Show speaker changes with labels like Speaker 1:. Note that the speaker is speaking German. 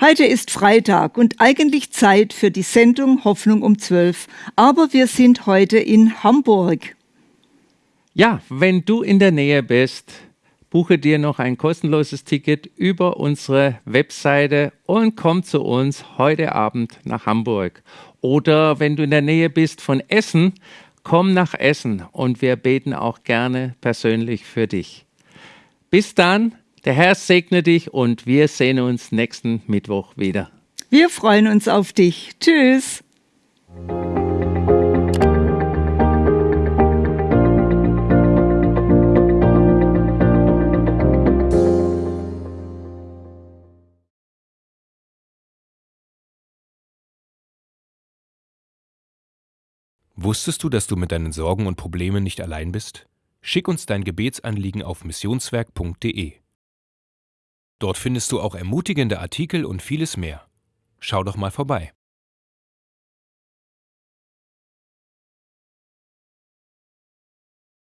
Speaker 1: Heute ist Freitag und eigentlich Zeit für die Sendung Hoffnung um 12. Aber wir sind heute in Hamburg.
Speaker 2: Ja, wenn du in der Nähe bist, buche dir noch ein kostenloses Ticket über unsere Webseite und komm zu uns heute Abend nach Hamburg. Oder wenn du in der Nähe bist von Essen, komm nach Essen und wir beten auch gerne persönlich für dich. Bis dann, der Herr segne dich und wir sehen uns nächsten Mittwoch wieder.
Speaker 1: Wir freuen uns auf dich. Tschüss.
Speaker 3: Wusstest du, dass du mit deinen Sorgen und Problemen nicht allein bist? Schick uns dein Gebetsanliegen auf missionswerk.de. Dort findest du auch ermutigende Artikel und vieles mehr. Schau doch mal vorbei.